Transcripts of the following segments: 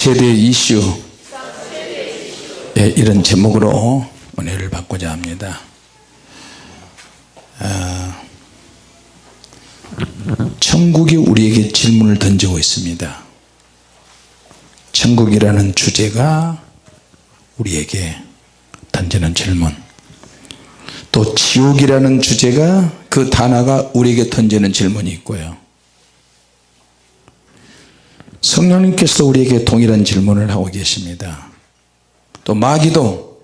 세대 이슈. 예, 이런 제목으로 은혜를 받고자 합니다. 아, 천국이 우리에게 질문을 던지고 있습니다. 천국이라는 주제가 우리에게 던지는 질문. 또 지옥이라는 주제가 그 단어가 우리에게 던지는 질문이 있고요 성령님께서 우리에게 동일한 질문을 하고 계십니다. 또 마귀도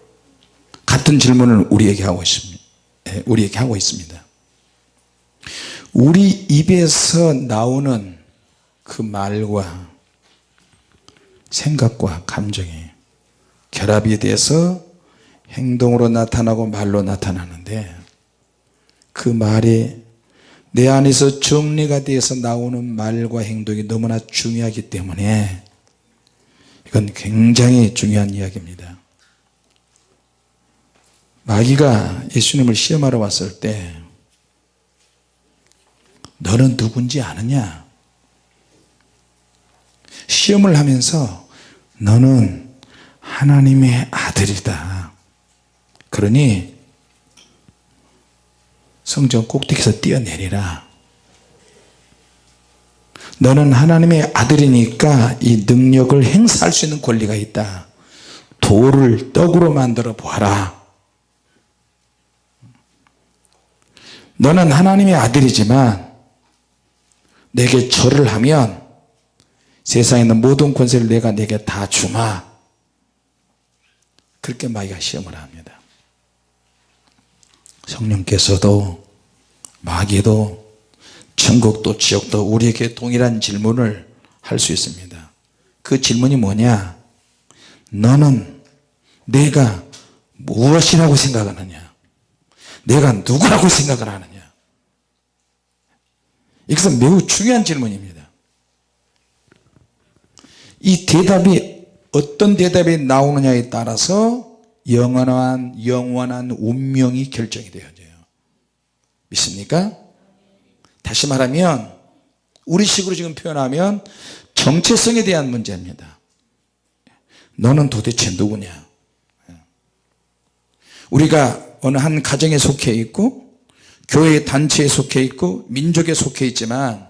같은 질문을 우리에게 하고 있습니다. 예, 우리에게 하고 있습니다. 우리 입에서 나오는 그 말과 생각과 감정이 결합이 돼서 행동으로 나타나고 말로 나타나는데 그 말이 내 안에서 정리가 되어서 나오는 말과 행동이 너무나 중요하기 때문에 이건 굉장히 중요한 이야기입니다. 마귀가 예수님을 시험하러 왔을 때 너는 누군지 아느냐? 시험을 하면서 너는 하나님의 아들이다. 그러니 성전 꼭대기에서 뛰어내리라. 너는 하나님의 아들이니까 이 능력을 행사할 수 있는 권리가 있다. 돌을 떡으로 만들어 보아라. 너는 하나님의 아들이지만 내게 절을 하면 세상에 있는 모든 권세를 내가 내게 다 주마. 그렇게 마귀가 시험을 합니다 성령께서도 마귀도 천국도 지옥도 우리에게 동일한 질문을 할 수 있습니다. 그 질문이 뭐냐? 너는 내가 무엇이라고 생각하느냐? 내가 누구라고 생각을 하느냐? 이것은 매우 중요한 질문입니다. 이 대답이 어떤 대답이 나오느냐에 따라서 영원한 영원한 운명이 결정이 되어져요. 믿습니까? 다시 말하면 우리 식으로 지금 표현하면 정체성에 대한 문제입니다. 너는 도대체 누구냐? 우리가 어느 한 가정에 속해 있고 교회 단체에 속해 있고 민족에 속해 있지만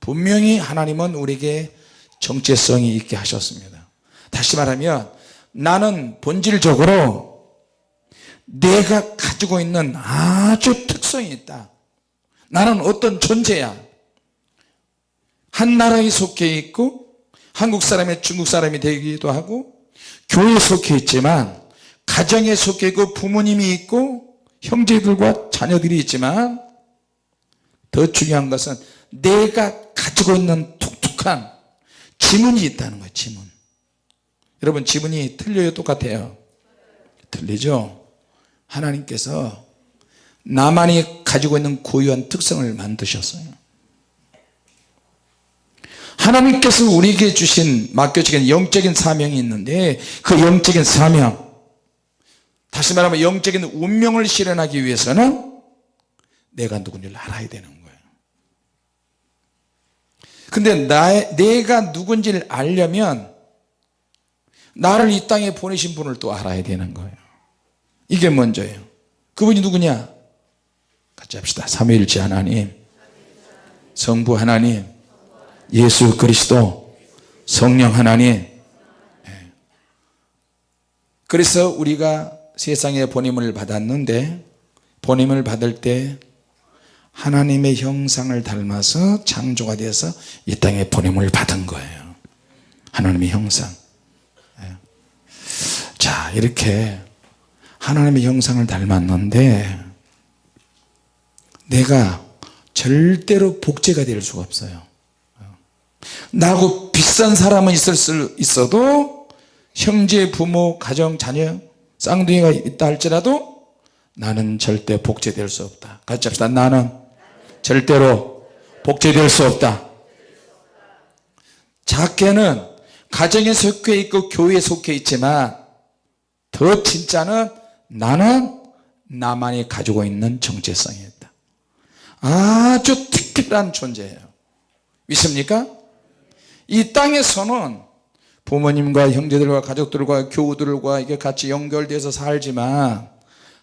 분명히 하나님은 우리에게 정체성이 있게 하셨습니다. 다시 말하면 나는 본질적으로 내가 가지고 있는 아주 특성이 있다. 나는 어떤 존재야? 한 나라에 속해 있고 한국 사람이 중국 사람이 되기도 하고 교회에 속해 있지만 가정에 속해 있고 부모님이 있고 형제들과 자녀들이 있지만 더 중요한 것은 내가 가지고 있는 독특한 지문이 있다는 거예요 지문 여러분 지문이 틀려요? 똑같아요? 틀리죠? 하나님께서 나만이 가지고 있는 고유한 특성을 만드셨어요. 하나님께서 우리에게 주신 맡겨주신 영적인 사명이 있는데 그 영적인 사명 다시 말하면 영적인 운명을 실현하기 위해서는 내가 누군지를 알아야 되는 거예요. 근데 나의, 내가 누군지를 알려면 나를 이 땅에 보내신 분을 또 알아야 되는 거예요. 이게 먼저예요. 그분이 누구냐? 같이 합시다. 삼위일체 하나님 성부 하나님 예수 그리스도 성령 하나님. 예. 그래서 우리가 세상에 보냄을 받았는데 보냄을 받을 때 하나님의 형상을 닮아서 창조가 되어서 이 땅에 보냄을 받은 거예요. 하나님의 형상. 예. 자 이렇게 하나님의 형상을 닮았는데 내가 절대로 복제가 될 수가 없어요. 나하고 비싼 사람은 있을 수 있어도 형제 부모 가정 자녀 쌍둥이가 있다 할지라도 나는 절대 복제될 수 없다. 같이 합시다. 나는 절대로 복제될 수 없다. 작게는 가정에 속해 있고 교회에 속해 있지만 더 진짜는 나는 나만이 가지고 있는 정체성이 있다. 아주 특별한 존재예요. 믿습니까? 이 땅에서는 부모님과 형제들과 가족들과 교우들과 이게 같이 연결돼서 살지만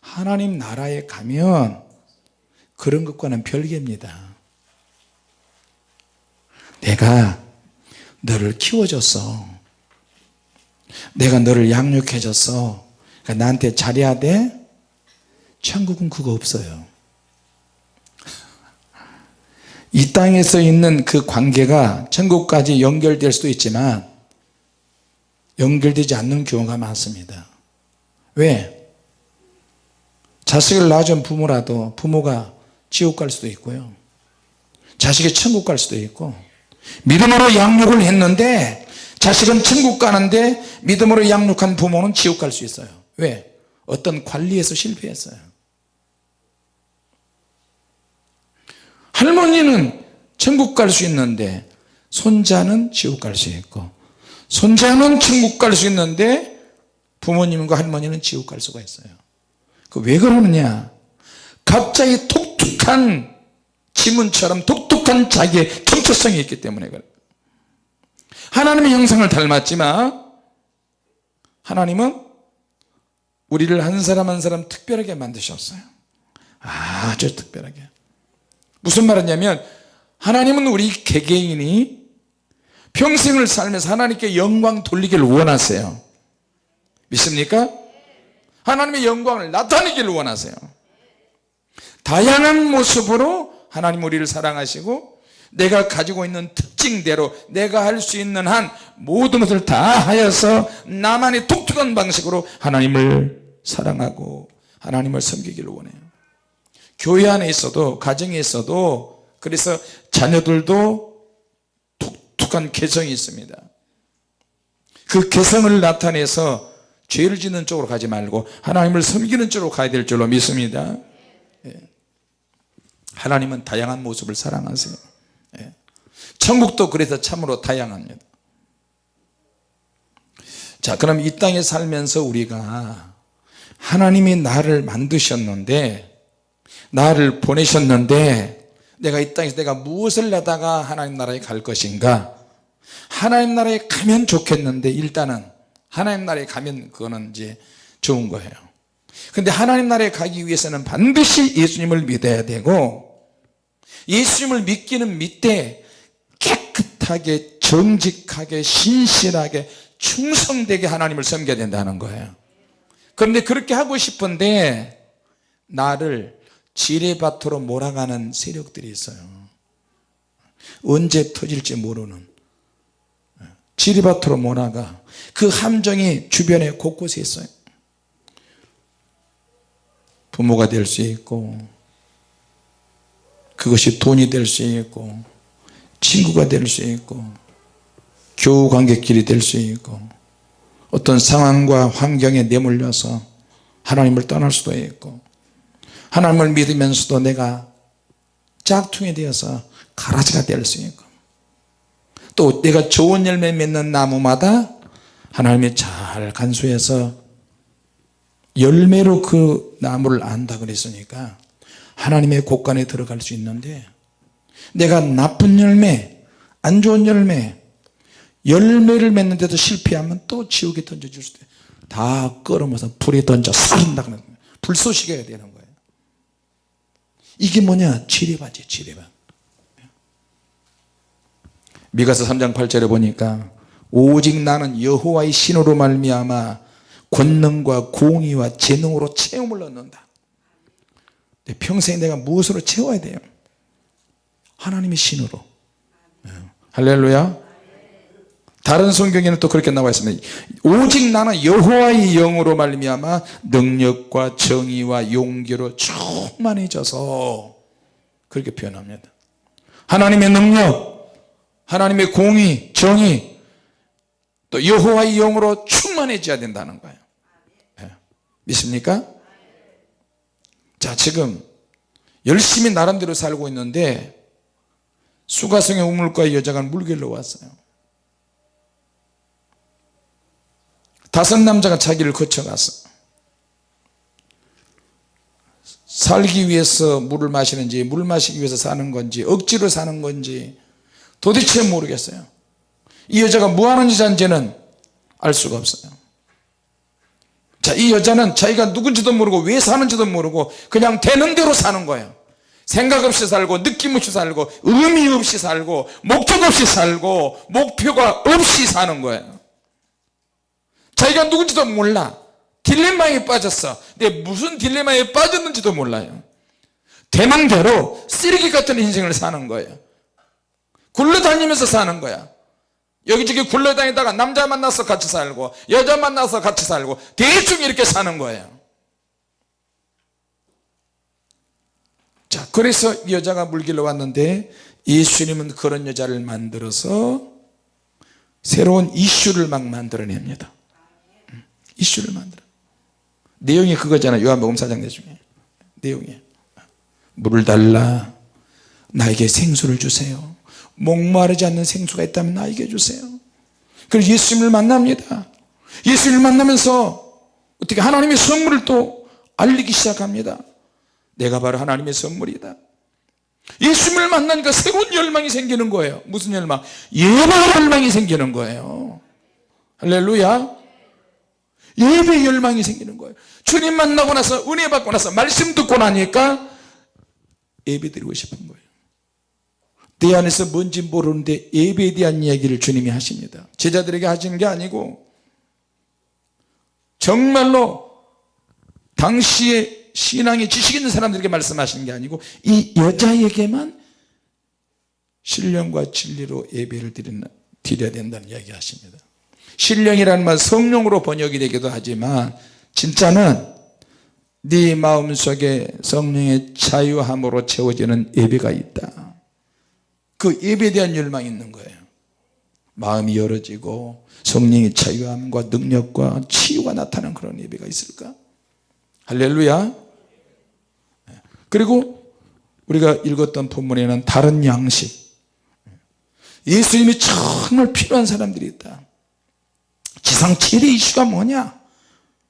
하나님 나라에 가면 그런 것과는 별개입니다. 내가 너를 키워줬어 내가 너를 양육해줬어 그러니까 나한테 잘해야 돼? 천국은 그거 없어요. 이 땅에서 있는 그 관계가 천국까지 연결될 수도 있지만 연결되지 않는 경우가 많습니다. 왜? 자식을 낳아준 부모라도 부모가 지옥 갈 수도 있고요. 자식이 천국 갈 수도 있고 믿음으로 양육을 했는데 자식은 천국 가는데 믿음으로 양육한 부모는 지옥 갈 수 있어요 왜? 어떤 관리에서 실패했어요. 할머니는 천국 갈 수 있는데 손자는 지옥 갈 수 있고 손자는 천국 갈 수 있는데 부모님과 할머니는 지옥 갈 수가 있어요. 그 왜 그러느냐? 갑자기 독특한 지문처럼 독특한 자기의 정체성이 있기 때문에 그래요 하나님의 형상을 닮았지만 하나님은 우리를 한 사람 한 사람 특별하게 만드셨어요. 아주 특별하게. 무슨 말이냐면 하나님은 우리 개개인이 평생을 살면서 하나님께 영광 돌리기를 원하세요. 믿습니까? 하나님의 영광을 나타내기를 원하세요. 다양한 모습으로 하나님 우리를 사랑하시고 내가 가지고 있는 특징대로 내가 할 수 있는 한 모든 것을 다 하여서 나만의 독특한 방식으로 하나님을 사랑하고 하나님을 섬기기를 원해요 교회 안에 있어도 가정에 있어도 그래서 자녀들도 독특한 개성이 있습니다 그 개성을 나타내서 죄를 짓는 쪽으로 가지 말고 하나님을 섬기는 쪽으로 가야 될 줄로 믿습니다 예. 하나님은 다양한 모습을 사랑하세요 예. 천국도 그래서 참으로 다양합니다. 자 그럼 이 땅에 살면서 우리가 하나님이 나를 만드셨는데 나를 보내셨는데 내가 이 땅에서 내가 무엇을 하다가 하나님 나라에 갈 것인가? 하나님 나라에 가면 좋겠는데 일단은 하나님 나라에 가면 그거는 이제 좋은 거예요. 근데 하나님 나라에 가기 위해서는 반드시 예수님을 믿어야 되고 예수님을 믿기는 믿되 깨끗하게 정직하게 신실하게 충성되게 하나님을 섬겨야 된다는 거예요. 그런데 그렇게 하고 싶은데 나를 지뢰밭으로 몰아가는 세력들이 있어요. 언제 터질지 모르는. 지뢰밭으로 몰아가. 그 함정이 주변에 곳곳에 있어요. 부모가 될 수 있고 그것이 돈이 될 수 있고 친구가 될 수 있고 교우 관계끼리 될 수 있고 어떤 상황과 환경에 내몰려서 하나님을 떠날 수도 있고 하나님을 믿으면서도 내가 짝퉁이 되어서 가라지가 될 수 있고 또 내가 좋은 열매 맺는 나무마다 하나님이 잘 간수해서 열매로 그 나무를 안다 그랬으니까 하나님의 곳간에 들어갈 수 있는데 내가 나쁜 열매 안 좋은 열매 열매를 맺는데도 실패하면 또 지옥에 던져줄 수도 다 끌어모서 불에 던져 살인다 그러는 불쏘시개가 되는 거예요. 이게 뭐냐? 지뢰밭이 지뢰밭. 미가서 3장 8절에 보니까 오직 나는 여호와의 신으로 말미암아 권능과 공의와 재능으로 채움을 얻는다. 평생 내가 무엇으로 채워야 돼요 하나님의 신으로 예. 할렐루야 다른 성경에는 또 그렇게 나와 있습니다 오직 나는 여호와의 영으로 말미암아 능력과 정의와 용기로 충만해져서 그렇게 표현합니다 하나님의 능력 하나님의 공의 정의 또 여호와의 영으로 충만해져야 된다는 거예요 네. 믿습니까? 자 지금 열심히 나름대로 살고 있는데 수가성의 우물가의 여자가 물길로 왔어요. 다섯 남자가 자기를 거쳐갔어 살기 위해서 물을 마시는지 물 마시기 위해서 사는 건지 억지로 사는 건지 도대체 모르겠어요. 이 여자가 뭐하는 여자인지는 알 수가 없어요. 자이 여자는 자기가 누군지도 모르고 왜 사는지도 모르고 그냥 되는 대로 사는 거예요 생각 없이 살고 느낌 없이 살고 의미 없이 살고 목적 없이 살고 목표가 없이 사는 거예요. 자기가 누군지도 몰라. 딜레마에 빠졌어. 근데 무슨 딜레마에 빠졌는지도 몰라요. 대망대로 쓰레기 같은 인생을 사는 거예요. 굴러다니면서 사는 거야. 여기저기 굴러다니다가 남자 만나서 같이 살고 여자 만나서 같이 살고 대충 이렇게 사는 거예요 자 그래서 이 여자가 물길로 왔는데 예수님은 그런 여자를 만들어서 새로운 이슈를 막 만들어냅니다. 음, 이슈를 만들어. 내용이 그거잖아요. 요한복음 4장 내중에. 내용이. 물을 달라. 나에게 생수를 주세요. 목마르지 않는 생수가 있다면 나에게 주세요. 그래서 예수님을 만납니다. 예수님을 만나면서 어떻게 하나님의 선물을 또 알리기 시작합니다 내가 바로 하나님의 선물이다. 예수님을 만나니까 새로운 열망이 생기는 거예요. 무슨 열망? 예배 열망이 생기는 거예요. 할렐루야. 예배 열망이 생기는 거예요. 주님 만나고 나서 은혜 받고 나서 말씀 듣고 나니까 예배 드리고 싶은 거예요. 내 안에서 뭔지 모르는데 예배에 대한 이야기를 주님이 하십니다. 제자들에게 하시는 게 아니고 정말로 당시에 신앙에 지식 있는 사람들에게 말씀하시는 게 아니고 이 여자에게만 신령과 진리로 예배를 드리는, 드려야 된다는 이야기 하십니다. 신령이라는 말 성령으로 번역이 되기도 하지만 진짜는 네 마음속에 성령의 자유함으로 채워지는 예배가 있다. 그 예배에 대한 열망이 있는 거예요. 마음이 열어지고 성령의 자유함과 능력과 치유가 나타나는 그런 예배가 있을까? 할렐루야 그리고 우리가 읽었던 본문에는 다른 양식. 예수님이 정말 필요한 사람들이 있다. 지상 최대 이슈가 뭐냐?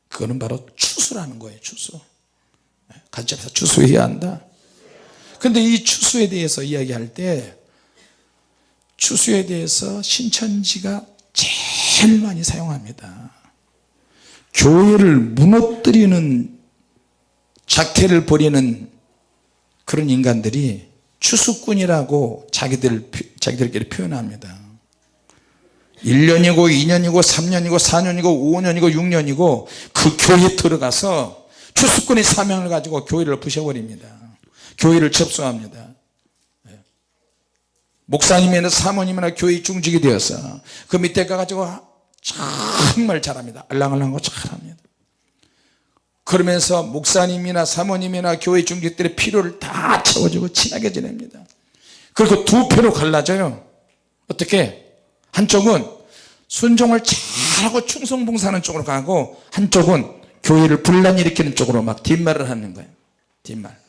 그거는 바로 추수라는 거예요 추수. 같이 합시다 추수해야 한다. 근데 이 추수에 대해서 이야기할 때 추수에 대해서 신천지가 제일 많이 사용합니다. 교회를 무너뜨리는 작태를 벌이는 그런 인간들이 추수꾼이라고 자기들, 자기들끼리 표현합니다. 1년이고 2년이고 3년이고 4년이고 5년이고 6년이고 그 교회에 들어가서 추수꾼의 사명을 가지고 교회를 부셔버립니다. 교회를 접수합니다. 예. 목사님이나 사모님이나 교회 중직이 되어서 그 밑에 가가지고 정말 잘합니다. 알랑알랑하고 잘합니다 그러면서 목사님이나 사모님이나 교회 중직들의 필요를 다 채워주고 친하게 지냅니다. 그리고 두 표로 갈라져요. 어떻게? 한쪽은 순종을 잘하고 충성봉사하는 쪽으로 가고 한쪽은 교회를 분란 일으키는 쪽으로 막 뒷말을 하는 거예요. 뒷말.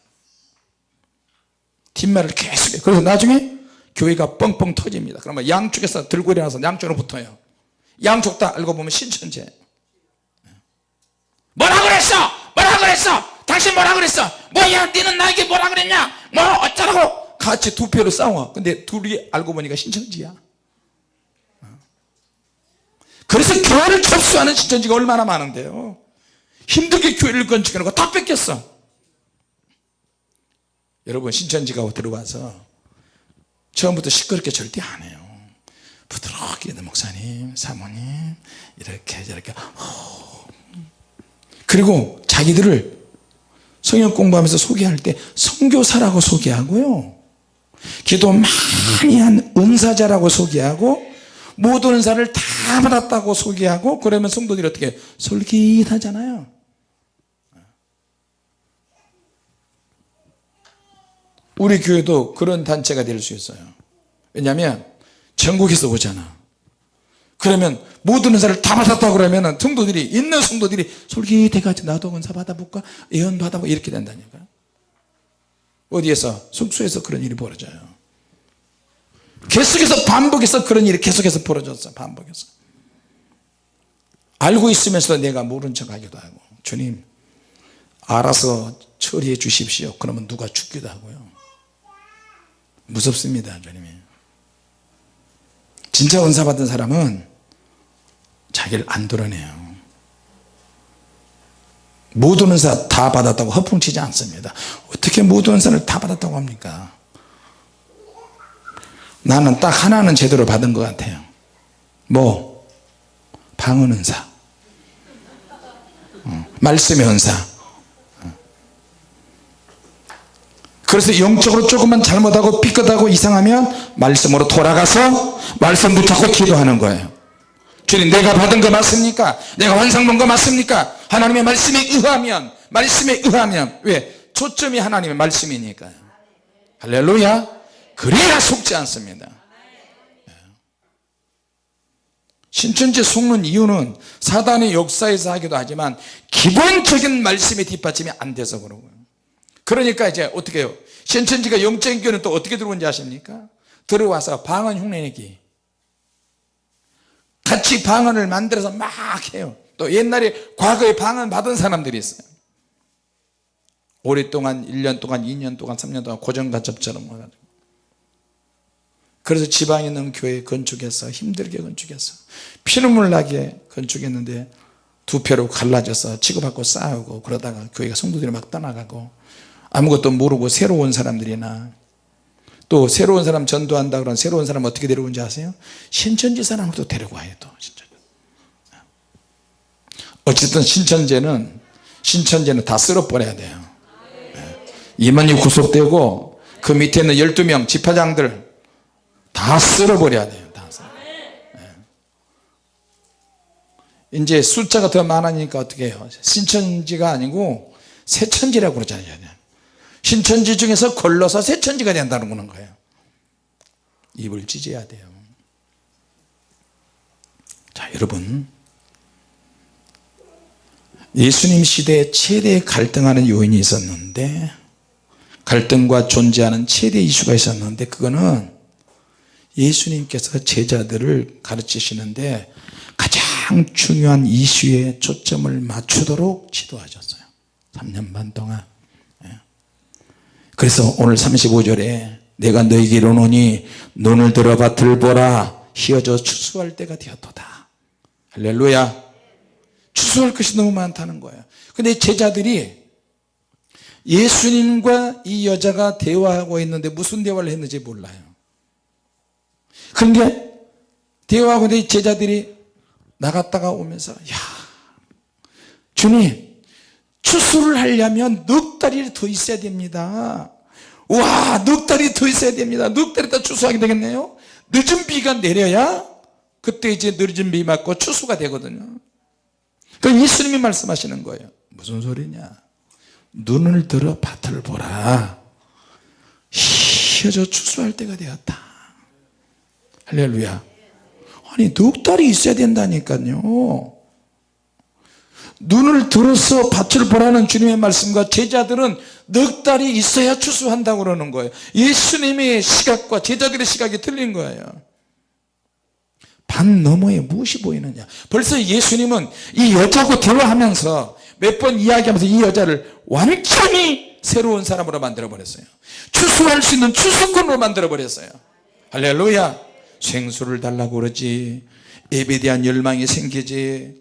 뒷말을 계속 해요. 그래서 나중에 교회가 뻥뻥 터집니다. 그러면 양쪽에서 들고 일어나서 양쪽으로 붙어요. 양쪽 다 알고 보면 신천지 뭐라 그랬어? 뭐라 그랬어? 당신 뭐라 그랬어? 뭐야 니는 나에게 뭐라 그랬냐? 뭐 어쩌라고? 같이 두 표로 싸워. 근데 둘이 알고 보니까 신천지야. 그래서 교회를 접수하는 신천지가 얼마나 많은데요. 힘들게 교회를 건축해놓고 다 뺏겼어. 여러분 신천지가 들어와서 처음부터 시끄럽게 절대 안 해요. 부드럽게 목사님 사모님 이렇게 저렇게 그리고 자기들을 성경 공부하면서 소개할 때 성교사라고 소개하고요. 기도 많이 한 은사자라고 소개하고 모든 은사를 다 받았다고 소개하고 그러면 성도들이 어떻게 솔깃하잖아요. 우리 교회도 그런 단체가 될 수 있어요. 왜냐하면 전국에서 오잖아 그러면 모든 은사를 다 받았다고 그러면 성도들이 있는 성도들이 솔깃해가지고 나도 은사 받아볼까? 예언 받아볼까 이렇게 된다니까. 어디에서? 숙소에서 그런 일이 벌어져요. 계속해서 반복해서 그런 일이 계속해서 벌어졌어 반복해서. 알고 있으면서도 내가 모른 척 하기도 하고 주님 알아서 처리해 주십시오. 그러면 누가 죽기도 하고요. 무섭습니다 주님이. 진짜 은사 받은 사람은 자 자기를 안 드러내요. 모든 은사 다 받았다고 허풍치지 않습니다. 어떻게 모든 은사를 다 받았다고 합니까? 나는 딱 하나는 제대로 받은 것 같아요. 뭐? 방언 은사. 어, 말씀의 은사. 어. 그래서 영적으로 조금만 잘못하고 삐끗하고 이상하면 말씀으로 돌아가서 말씀 붙잡고 기도하는 거예요 주님 내가 받은 거 맞습니까? 내가 환상 본 거 맞습니까? 하나님의 말씀에 의하면 말씀에 의하면 왜? 초점이 하나님의 말씀이니까요 할렐루야. 그래야 속지 않습니다. 신천지 속는 이유는 사단의 역사에서 하기도 하지만 기본적인 말씀의 뒷받침이 안 돼서 그러고요. 그러니까 이제 어떻게 해요? 신천지가 영적인 교는 또 어떻게 들어온지 아십니까? 들어와서 방언 흉내내기 같이 방언을 만들어서 막 해요. 또 옛날에 과거에 방언 받은 사람들이 있어요. 오랫동안 1년 동안 2년 동안 3년 동안 고정간첩처럼 그래서 지방에 있는 교회 건축해서 힘들게 건축해서 피눈물 나게 건축했는데 두 패로 갈라져서 치고받고 싸우고 그러다가 교회가 성도들이 막 떠나가고 아무것도 모르고 새로 운 사람들이나 또 새로운 사람 전도한다 그러면 새로운 사람 어떻게 데려온지 아세요? 신천지 사람도 데려와요 또 신천지. 어쨌든 신천지는 신천지는 다 쓸어버려야 돼요 임원이 구속되고 그 밑에 있는 12명 지파장들 다 쓸어버려야 돼요 다. 예. 이제 숫자가 더 많으니까 어떻게 해요 신천지가 아니고 새천지라고 그러잖아요 신천지 중에서 걸러서 새천지가 된다는 거예요. 입을 찢어야 돼요. 자 여러분. 예수님 시대에 최대 갈등하는 요인이 있었는데 갈등과 존재하는 최대 이슈가 있었는데 그거는 예수님께서 제자들을 가르치시는데 가장 중요한 이슈에 초점을 맞추도록 지도하셨어요. 3년 반 동안 그래서 오늘 35절에 내가 너에게 이르노니 눈을 들어 밭을 보라. 휘어져 추수할 때가 되었도다. 할렐루야. 추수할 것이 너무 많다는 거예요. 근데 제자들이 예수님과 이 여자가 대화하고 있는데 무슨 대화를 했는지 몰라요. 그런데 대화하고 있는데 제자들이 나갔다가 오면서 야 주님 추수를 하려면 넉 달이 더 있어야 됩니다. 와 넉 달이 더 있어야 됩니다. 넉 달이 더 추수하게 되겠네요. 늦은 비가 내려야 그때 이제 늦은 비 맞고 추수가 되거든요. 그 예수님이 말씀하시는 거예요. 무슨 소리냐? 눈을 들어 밭을 보라. 휘어져 추수할 때가 되었다. 할렐루야. 아니 넉 달이 있어야 된다니까요 눈을 들어서 밭을 보라는 주님의 말씀과 제자들은 넉 달이 있어야 추수한다고 그러는 거예요. 예수님의 시각과 제자들의 시각이 틀린 거예요. 반 너머에 무엇이 보이느냐? 벌써 예수님은 이 여자하고 대화하면서 몇 번 이야기하면서 이 여자를 완전히 새로운 사람으로 만들어 버렸어요. 추수할 수 있는 추수꾼으로 만들어 버렸어요. 할렐루야. 생수를 달라고 그러지. 예배에 대한 열망이 생기지.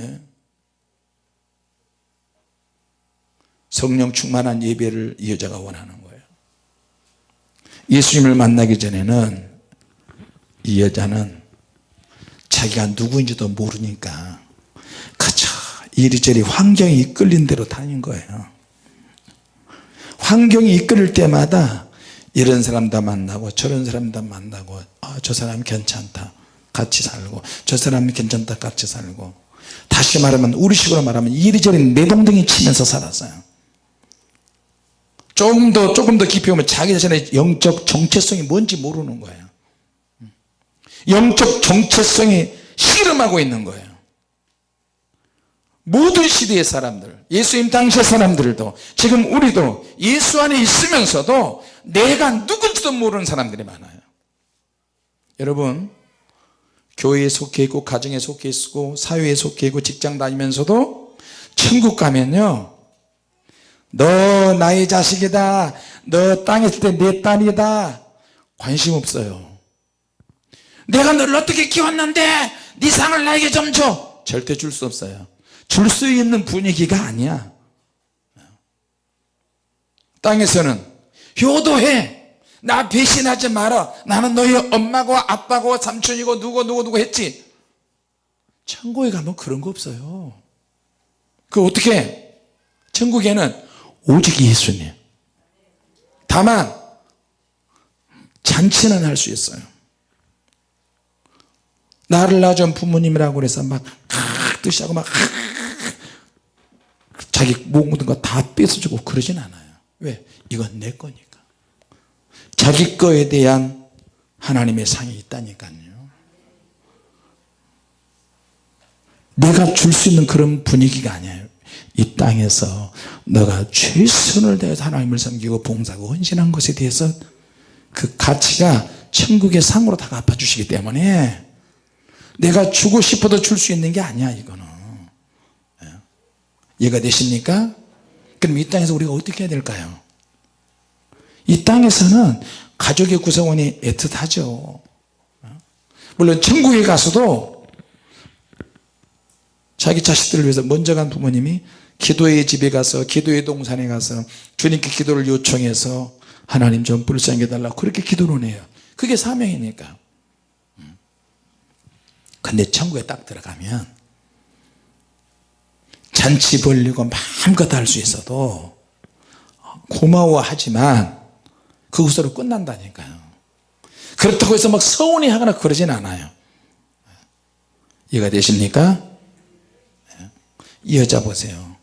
예? 성령 충만한 예배를 이 여자가 원하는 거예요. 예수님을 만나기 전에는 이 여자는 자기가 누구인지도 모르니까 그저 이리저리 환경이 이끌린 대로 다닌 거예요. 환경이 이끌릴 때마다 이런 사람도 만나고 저런 사람도 만나고 아, 저 사람 괜찮다 같이 살고 저 사람 괜찮다 같이 살고. 다시 말하면 우리식으로 말하면 이리저리 내동댕이 치면서 살았어요 조금 더 조금 더 깊이 보면 자기 자신의 영적 정체성이 뭔지 모르는 거예요. 영적 정체성이 씨름하고 있는 거예요. 모든 시대의 사람들 예수님 당시의 사람들도 지금 우리도 예수 안에 있으면서도 내가 누군지도 모르는 사람들이 많아요. 여러분 교회에 속해 있고 가정에 속해 있고 사회에 속해 있고 직장 다니면서도 천국 가면요 너 나의 자식이다. 너 땅에 있을 때 내 딸이다. 관심 없어요. 내가 너를 어떻게 키웠는데 네 상을 나에게 좀줘. 절대 줄 수 없어요. 줄 수 있는 분위기가 아니야. 땅에서는 효도해. 나 배신하지 마라. 나는 너희 엄마고 아빠고 삼촌이고 누구 누구 누구 했지. 천국에 가면 그런 거 없어요. 그 어떻게? 해? 천국에는 오직 예수님. 다만 잔치는 할 수 있어요. 나를 낳아준 부모님이라고 그래서 막 뜻하고 막 자기 모든 거 다 뺏어주고 그러진 않아요. 왜? 이건 내 거니까. 자기 거에 대한 하나님의 상이 있다니까요. 내가 줄 수 있는 그런 분위기가 아니에요 이 땅에서 너가 최선을 다해서 하나님을 섬기고 봉사하고 헌신한 것에 대해서 그 가치가 천국의 상으로 다 갚아주시기 때문에 내가 주고 싶어도 줄 수 있는 게 아니야 이거는 예. 이해가 되십니까? 그럼 이 땅에서 우리가 어떻게 해야 될까요? 이 땅에서는 가족의 구성원이 애틋하죠 어? 물론 천국에 가서도 자기 자식들을 위해서 먼저 간 부모님이 기도의 집에 가서 기도의 동산에 가서 주님께 기도를 요청해서 하나님 좀 불쌍히 해달라고 그렇게 기도를 해요. 그게 사명이니까. 근데 천국에 딱 들어가면 잔치 벌리고 마음껏 할 수 있어도 고마워하지만 그것으로 끝난다니까요 그렇다고 해서 막 서운해 하거나 그러진 않아요. 이해가 되십니까? 이 여자 보세요.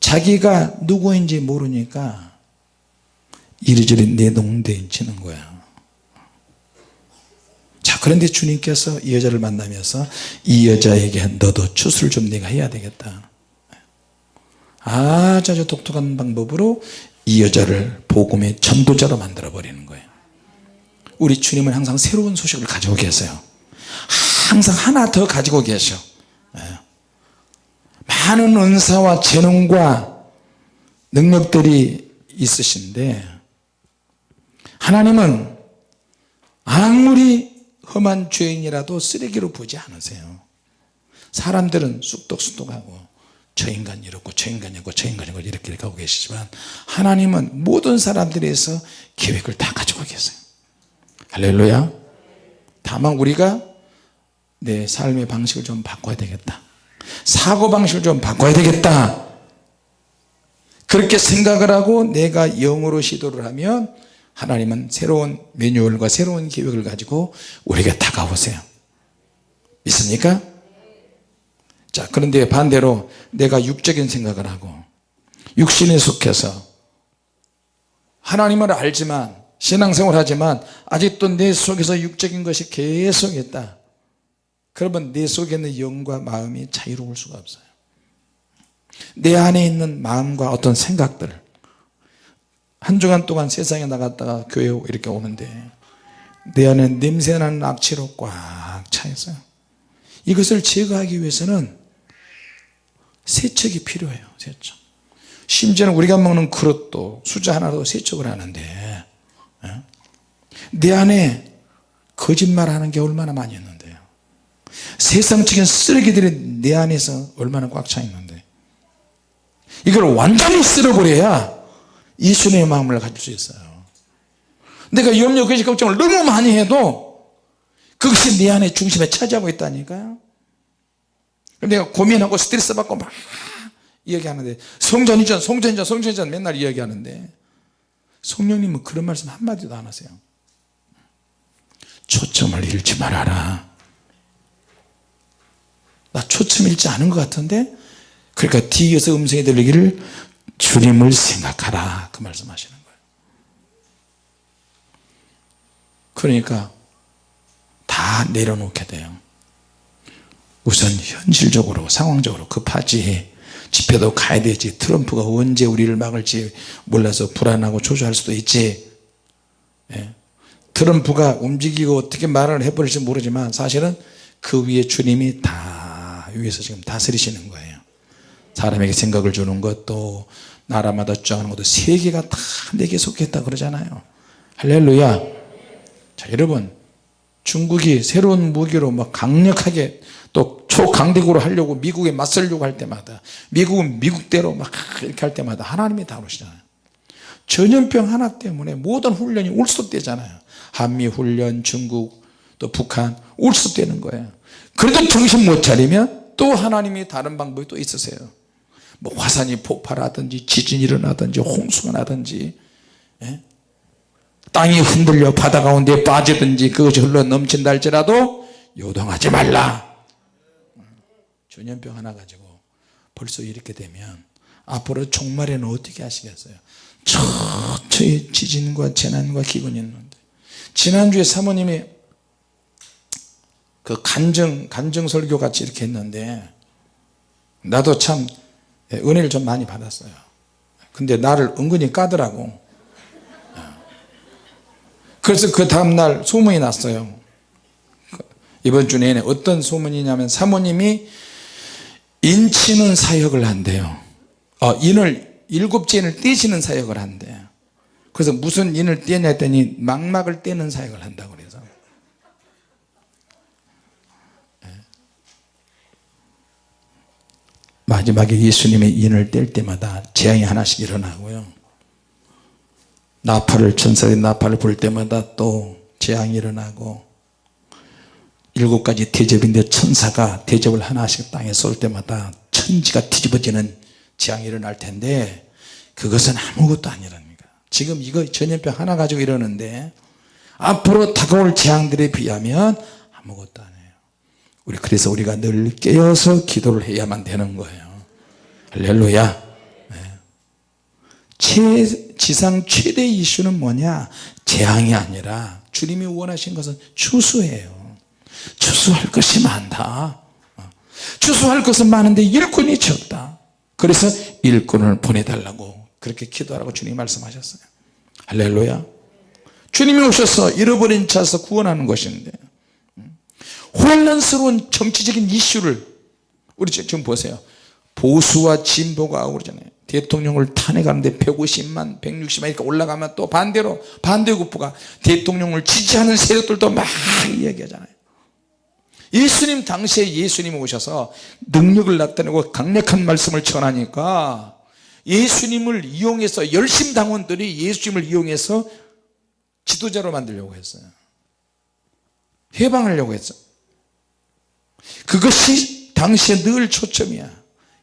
자기가 누구인지 모르니까 이리저리 내동댕치는 거야. 자 그런데 주님께서 이 여자를 만나면서 이 여자에게 너도 추수를 좀 네가 해야 되겠다. 아주 아주 독특한 방법으로 이 여자를 복음의 전도자로 만들어 버리는 거예요. 우리 주님은 항상 새로운 소식을 가지고 계세요. 항상 하나 더 가지고 계셔. 예. 많은 은사와 재능과 능력들이 있으신데 하나님은 아무리 험한 죄인이라도 쓰레기로 보지 않으세요. 사람들은 쑥덕쑥덕하고 저 인간 이렇고 저 인간 이렇고 저 인간 이렇고 이렇게 하고 계시지만 하나님은 모든 사람들에서 계획을 다 가지고 계세요. 할렐루야. 다만 우리가 내 삶의 방식을 좀 바꿔야 되겠다 사고방식을 좀 바꿔야 되겠다. 그렇게 생각을 하고 내가 영으로 시도를 하면 하나님은 새로운 매뉴얼과 새로운 계획을 가지고 우리에게 다가오세요. 믿습니까? 자 그런데 반대로 내가 육적인 생각을 하고 육신에 속해서 하나님을 알지만 신앙생활 하지만 아직도 내 속에서 육적인 것이 계속 있다 그러면 내 속에 있는 영과 마음이 자유로울 수가 없어요. 내 안에 있는 마음과 어떤 생각들. 한 주간 동안 세상에 나갔다가 교회 이렇게 오는데 내 안에 냄새나는 악취로 꽉 차 있어요. 이것을 제거하기 위해서는 세척이 필요해요 세척. 심지어는 우리가 먹는 그릇도 수저 하나로 세척을 하는데 예? 내 안에 거짓말하는 게 얼마나 많이 있는데요 세상적인 쓰레기들이 내 안에서 얼마나 꽉 차 있는데. 이걸 완전히 쓸어버려야 예수님의 마음을 가질 수 있어요. 내가 염려 의식 걱정을 너무 많이 해도 그것이 내 안에 중심에 차지하고 있다니까요. 내가 고민하고 스트레스 받고 막 이야기하는데 성전이전 성전이전 성전이전 맨날 이야기하는데 성령님은 그런 말씀 한마디도 안 하세요. 초점을 잃지 말아라 나 초점 잃지 않은 것 같은데 그러니까 뒤에서 음성이 들리기를 주님을 생각하라 그 말씀하시는 거예요. 그러니까 다 내려놓게 돼요. 우선 현실적으로 상황적으로 급하지. 집회도 가야 되지. 트럼프가 언제 우리를 막을지 몰라서 불안하고 초조할 수도 있지. 예. 트럼프가 움직이고 어떻게 말을 해버릴지 모르지만 사실은 그 위에 주님이 다 위에서 지금 다스리시는 거예요. 사람에게 생각을 주는 것도 나라마다 주장하는 것도 세계가 다 내게 속했다 그러잖아요. 할렐루야. 자 여러분 중국이 새로운 무기로 막 강력하게 또 초강대국으로 하려고 미국에 맞설려고 할 때마다 미국은 미국대로 막 이렇게 할 때마다 하나님이 다루시잖아요. 전염병 하나 때문에 모든 훈련이 울수되잖아요. 한미훈련 중국 또 북한 울수되는 거예요. 그래도 정신 못 차리면 또 하나님이 다른 방법이 또 있으세요. 뭐 화산이 폭발하든지 지진이 일어나든지 홍수가 나든지 예? 땅이 흔들려 바다 가운데 빠지든지 그것이 흘러 넘친다 할지라도 요동하지 말라. 전염병 하나 가지고 벌써 이렇게 되면 앞으로 종말에는 어떻게 하시겠어요? 처처의 지진과 재난과 기근이 있는데. 지난주에 사모님이 그 간증 간증 설교 같이 이렇게 했는데 나도 참 은혜를 좀 많이 받았어요. 근데 나를 은근히 까더라고. 그래서 그 다음날 소문이 났어요. 이번 주 내내 어떤 소문이냐면 사모님이 인치는 사역을 한대요. 어, 인을 일곱째 인을 떼시는 사역을 한대요 그래서 무슨 인을 떼냐 했더니 망막을 떼는 사역을 한다고 그래서 예. 마지막에 예수님의 인을 뗄 때마다 재앙이 하나씩 일어나고요. 나팔을 천사들이 나팔을 불 때마다 또 재앙이 일어나고 일곱 가지 대접인데 천사가 대접을 하나씩 땅에 쏠 때마다 천지가 뒤집어지는 재앙이 일어날 텐데 그것은 아무것도 아니랍니다. 지금 이거 전염병 하나 가지고 이러는데 앞으로 다가올 재앙들에 비하면 아무것도 아니에요 우리 그래서 우리가 늘 깨어서 기도를 해야만 되는 거예요. 할렐루야. 최, 지상 최대 이슈는 뭐냐? 재앙이 아니라 주님이 원하신 것은 추수예요. 추수할 것이 많다. 추수할 것은 많은데 일꾼이 적다. 그래서 일꾼을 보내달라고 그렇게 기도하라고 주님이 말씀하셨어요. 할렐루야. 주님이 오셔서 잃어버린 자에서 구원하는 것인데 혼란스러운 정치적인 이슈를 우리 지금 보세요. 보수와 진보가 그러잖아요. 대통령을 탄핵하는데 150만 160만 이렇게 올라가면 또 반대로 반대급부가 대통령을 지지하는 세력들도 막 이야기하잖아요. 예수님 당시에 예수님 오셔서 능력을 나타내고 강력한 말씀을 전하니까 예수님을 이용해서 열심 당원들이 예수님을 이용해서 지도자로 만들려고 했어요. 해방하려고 했어 그것이 당시에 늘 초점이야.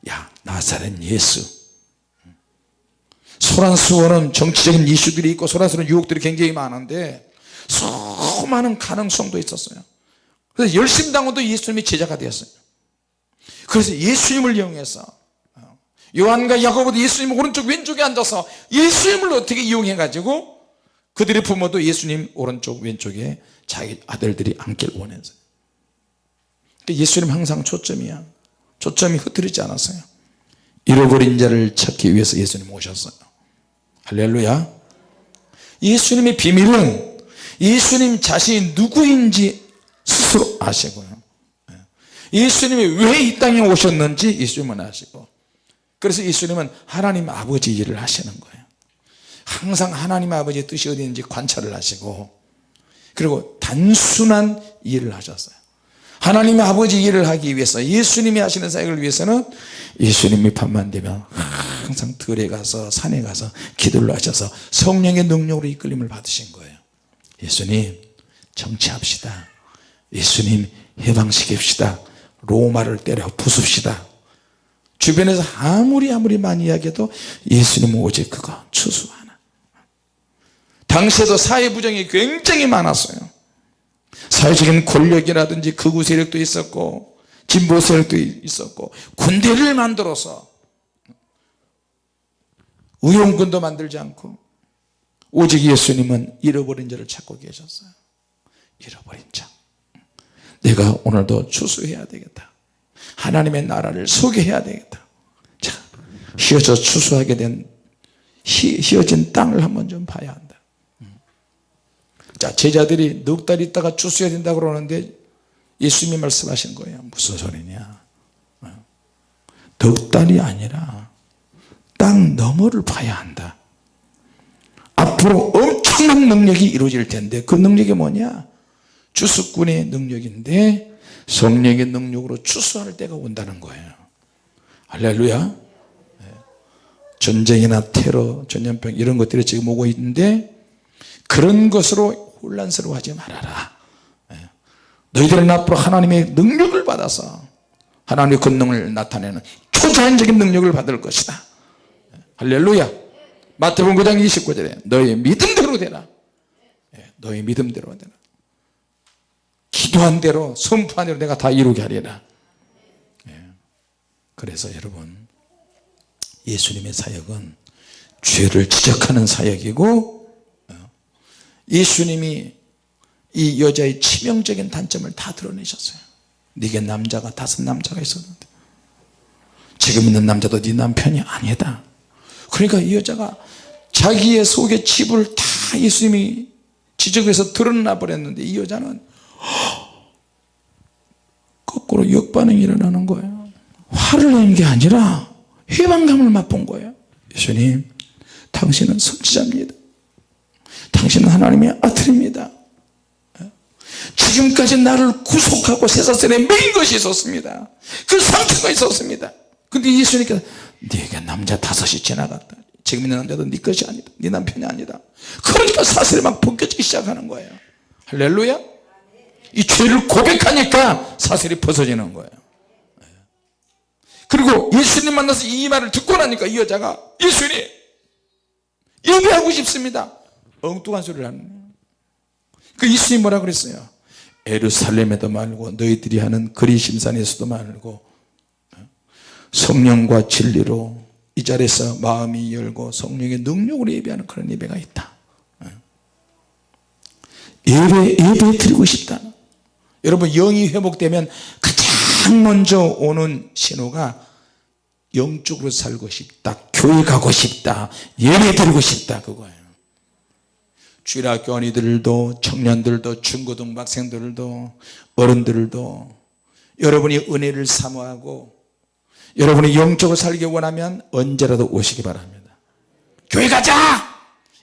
야 나사렛 예수. 소란스러운 정치적인 이슈들이 있고 소란스러운 유혹들이 굉장히 많은데 수많은 가능성도 있었어요. 그래서 열심당원도 예수님의 제자가 되었어요. 그래서 예수님을 이용해서 어, 요한과 야고보도 예수님 오른쪽 왼쪽에 앉아서 예수님을 어떻게 이용해 가지고 그들의 부모도 예수님 오른쪽 왼쪽에 자기 아들들이 앉길 원했어요 예수님 항상 초점이야. 초점이 흐트리지 않았어요. 잃어버린 자를 찾기 위해서 예수님 오셨어요. 할렐루야. 예수님의 비밀은 예수님 자신이 누구인지 스스로 아시고요. 예. 예수님이 왜 이 땅에 오셨는지 예수님은 아시고. 그래서 예수님은 하나님 아버지 일을 하시는 거예요. 항상 하나님 아버지의 뜻이 어디 있는지 관찰을 하시고 그리고 단순한 일을 하셨어요 하나님의 아버지 일을 하기 위해서 예수님이 하시는 사역을 위해서는 예수님이 밤만 되면 항상 들에 가서 산에 가서 기도를 하셔서 성령의 능력으로 이끌림을 받으신 거예요. 예수님 정치합시다. 예수님 해방시킵시다. 로마를 때려 부숩시다. 주변에서 아무리 아무리 많이 이야기해도 예수님은 오직 그거 추수 하나. 당시에도 사회 부정이 굉장히 많았어요 사회적인 권력이라든지 극우 세력도 있었고 진보 세력도 있었고 군대를 만들어서 의용군도 만들지 않고 오직 예수님은 잃어버린 자를 찾고 계셨어요. 잃어버린 자. 내가 오늘도 추수해야 되겠다. 하나님의 나라를 소개해야 되겠다. 자 휘어져 추수하게 된 휘, 휘어진 땅을 한번 좀 봐야 한다 자 제자들이 넉 달 있다가 추수해야 된다 그러는데 예수님이 말씀하신 거예요. 무슨 소리냐? 어? 넉 달이 아니라 땅 너머를 봐야 한다. 앞으로 엄청난 능력이 이루어질 텐데 그 능력이 뭐냐? 주수꾼의 능력인데 성령의 능력으로 추수할 때가 온다는 거예요. 할렐루야. 네. 전쟁이나 테러 전염병 이런 것들이 지금 오고 있는데 그런 것으로 혼란스러워하지 말아라. 네. 너희들은 앞으로 하나님의 능력을 받아서 하나님의 권능을 나타내는 초자연적인 능력을 받을 것이다. 네. 할렐루야. 마태복음 9장 29절에 너희 믿음대로 되라. 너희 믿음대로 되라. 기도한 대로 선포한 대로 내가 다 이루게 하리라. 그래서 여러분 예수님의 사역은 죄를 지적하는 사역이고 어, 예수님이 이 여자의 치명적인 단점을 다 드러내셨어요. 네게 남자가 다섯 남자가 있었는데 지금 있는 남자도 네 남편이 아니다. 그러니까 이 여자가 자기의 속의 치부를 다 예수님이 지적해서 드러나 버렸는데 이 여자는 거꾸로 역반응이 일어나는 거예요. 화를 내는 게 아니라 해방감을 맛본 거예요. 예수님 당신은 선지자입니다 당신은 하나님의 아들입니다. 지금까지 나를 구속하고 세사슬에 매인 것이 있었습니다. 그 상처가 있었습니다. 근데 예수님께서 네가 남자 다섯이 지나갔다. 지금 있는 남자도 네 것이 아니다. 네 남편이 아니다. 그러니까 사슬이 막 벗겨지기 시작하는 거예요. 할렐루야. 이 죄를 고백하니까 사슬이 벗어지는 거예요. 그리고 예수님 만나서 이 말을 듣고 나니까 이 여자가 예수님 예배하고 싶습니다 엉뚱한 소리를 하는 거예요. 그 예수님 뭐라 그랬어요? 에루살렘에도 말고 너희들이 하는 그리심산에서도 말고 성령과 진리로 이 자리에서 마음이 열고 성령의 능력으로 예배하는 그런 예배가 있다. 예배 예배 드리고 싶다. 여러분 영이 회복되면 가장 먼저 오는 신호가 영적으로 살고 싶다 교회 가고 싶다 예배 드리고 싶다 그거예요 주일학교원이들도 청년들도 중고등학생들도 어른들도 여러분이 은혜를 사모하고 여러분이 영적으로 살기 원하면 언제라도 오시기 바랍니다. 교회 가자!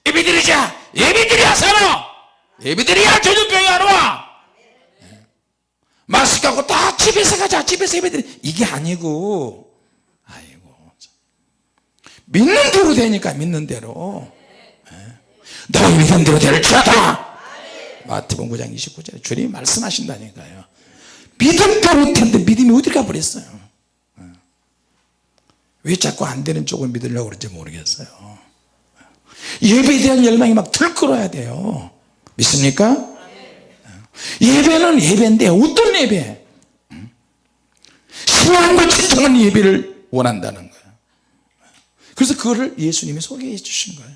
예배 드리자! 예배 드려야 살아! 예배 드려야 전염병이 안 와. 마스크 하고 다 집에서 가자! 집에서 예배 드리. 이게 아니고 아이고 믿는 대로 되니까 믿는 대로 너희 믿는 대로 될지어다. 마태복음 9장 29절에 주님이 말씀하신다니까요. 믿음대로 텐데 믿음이 어디 가버렸어요? 왜 자꾸 안 되는 쪽을 믿으려고 그런지 모르겠어요. 예배에 대한 열망이 막 들끓어야 돼요. 믿습니까? 예배는 예배인데 어떤 예배? 신앙과 진정한 예배를 원한다는 거예요. 그래서 그거를 예수님이 소개해 주신 거예요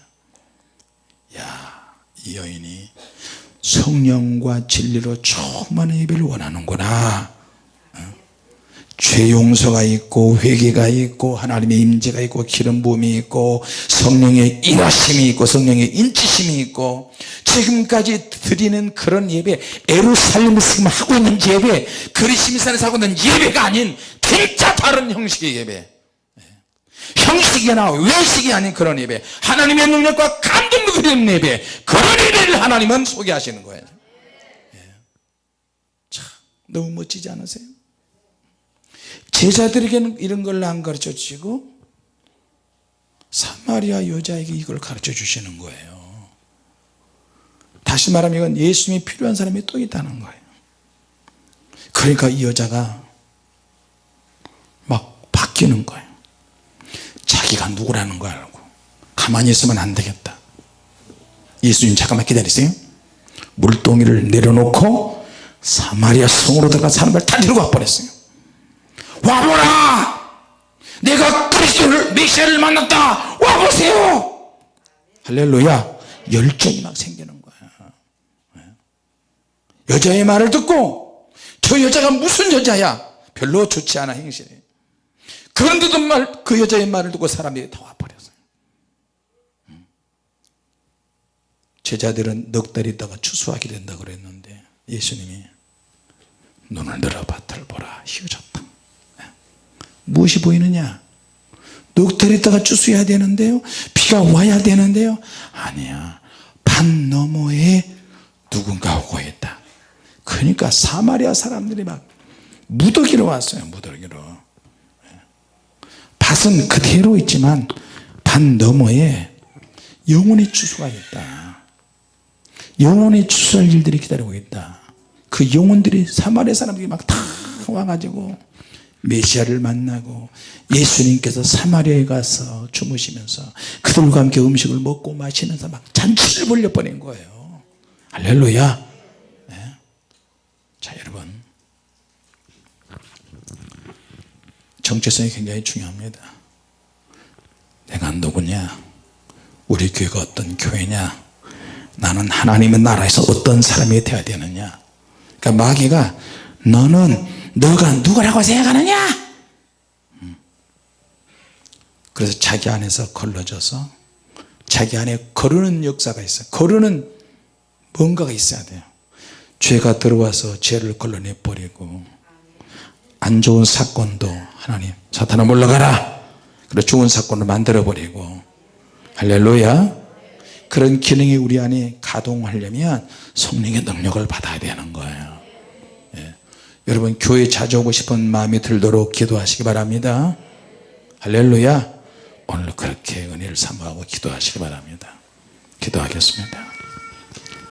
야, 이 여인이 성령과 진리로 충만한 예배를 원하는구나. 죄 용서가 있고 회개가 있고 하나님의 임재가 있고 기름 부음이 있고 성령의 인하심이 있고 성령의 인치심이 있고 지금까지 드리는 그런 예배 에루살렘에서 지금 하고 있는 예배 그리심산에서 하고 있는 예배가 아닌 진짜 다른 형식의 예배 형식이나 외식이 아닌 그런 예배. 하나님의 능력과 감동도 드리는 예배. 그런 예배를 하나님은 소개하시는 거예요. 참 너무 멋지지 않으세요? 제자들에게는 이런 걸 안 가르쳐 주시고 사마리아 여자에게 이걸 가르쳐 주시는 거예요. 다시 말하면 이건 예수님이 필요한 사람이 또 있다는 거예요. 그러니까 이 여자가 막 바뀌는 거예요 자기가 누구라는 걸 알고 가만히 있으면 안 되겠다. 예수님 잠깐만 기다리세요. 물동이를 내려놓고 사마리아 성으로 들어가 사람을 다 데리고 와버렸어요. 와보라! 내가 그리스도를 메시아를 만났다! 와보세요! 할렐루야! 열정이 막 생기는 거야. 여자의 말을 듣고 저 여자가 무슨 여자야? 별로 좋지 않아 행실이 그런데도 말, 그 여자의 말을 듣고 사람들이 다 와버렸어요. 제자들은 넉 달 있다가 추수하게 된다 그랬는데 예수님이 눈을 들어 밭을 보라 휘어졌다. 무엇이 보이느냐? 넉 달 있다가 추수해야 되는데요? 비가 와야 되는데요? 아니야. 반 너머에 누군가 오고 있다. 그러니까 사마리아 사람들이 막 무더기로 왔어요 무더기로 밭은 그대로 있지만 밭 너머에 영혼의 추수가 있다. 영혼의 추수할 일들이 기다리고 있다. 그 영혼들이 사마리아 사람들이 막 다 와가지고 메시아를 만나고 예수님께서 사마리아에 가서 주무시면서 그들과 함께 음식을 먹고 마시면서 막 잔치를 벌려버린 거예요. 할렐루야 네. 자 여러분 정체성이 굉장히 중요합니다. 내가 누구냐? 우리 교회가 어떤 교회냐? 나는 하나님의 나라에서 어떤 사람이 되어야 되느냐? 그러니까 마귀가 너는 너가 누구라고 생각하느냐? 음. 그래서 자기 안에서 걸러져서 자기 안에 거르는 역사가 있어요. 거르는 뭔가가 있어야 돼요. 죄가 들어와서 죄를 걸러내 버리고 안 좋은 사건도 하나님 사탄아 물러가라. 그리고 좋은 사건을 만들어 버리고. 할렐루야. 그런 기능이 우리 안에 가동하려면 성령의 능력을 받아야 되는 거예요. 예. 여러분 교회 자주 오고 싶은 마음이 들도록 기도하시기 바랍니다. 할렐루야. 오늘 그렇게 은혜를 사모하고 기도하시기 바랍니다. 기도하겠습니다